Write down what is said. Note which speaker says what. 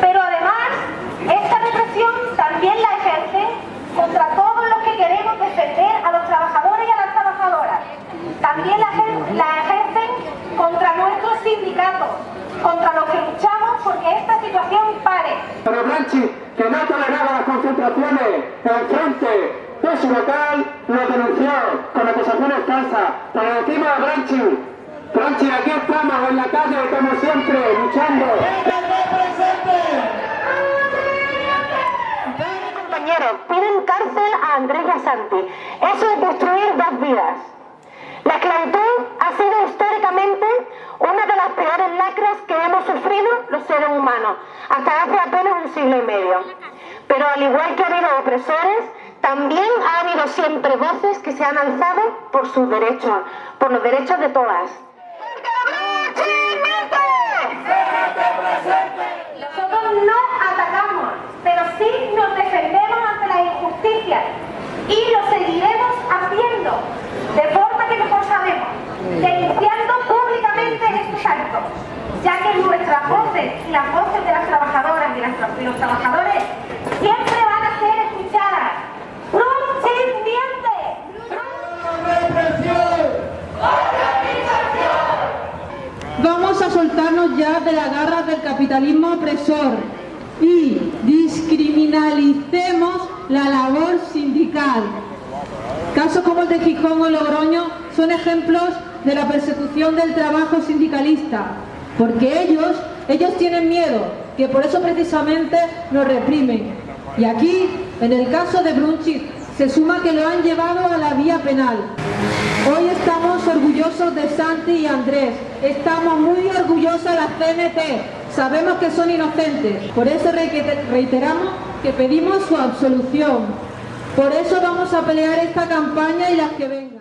Speaker 1: Pero además, esta represión también la ejerce contra todos los que queremos defender a los trabajadores y a las trabajadoras. También la, la ejercen contra nuestros sindicatos, contra los que luchamos porque esta situación pare.
Speaker 2: Pero Blanchi, que no toleraba las concentraciones en frente de su local, lo denunció con acusaciones falsas. Pero decimos a Blanchi, Blanchi, aquí estamos en la calle como siempre, luchando.
Speaker 1: Piden cárcel a Andrés y a Santi. Eso es destruir dos vidas. La esclavitud ha sido históricamente una de las peores lacras que hemos sufrido los seres humanos, hasta hace apenas un siglo y medio. Pero al igual que ha habido opresores, también ha habido siempre voces que se han alzado por sus derechos, por los derechos de todas. Nosotros no atacamos, pero sí nos defendemos ante la injusticia y lo seguiremos haciendo de forma que mejor sabemos, denunciando públicamente estos actos, ya que nuestras voces y las voces de las trabajadoras y, las, los trabajadores siempre van a ser escuchadas. ¡Brun sin
Speaker 3: Vamos a soltarnos ya de las garras del capitalismo opresor y discriminalicemos la labor sindical. Casos como el de Gijón o Logroño son ejemplos de la persecución del trabajo sindicalista, porque ellos, ellos tienen miedo, que por eso precisamente nos reprimen. Y aquí, en el caso de Brunchit, se suma que lo han llevado a la vía penal. Hoy estamos de Santi y Andrés, estamos muy orgullosos de la CNT, sabemos que son inocentes, por eso reiteramos que pedimos su absolución. Por eso vamos a pelear esta campaña y las que vengan.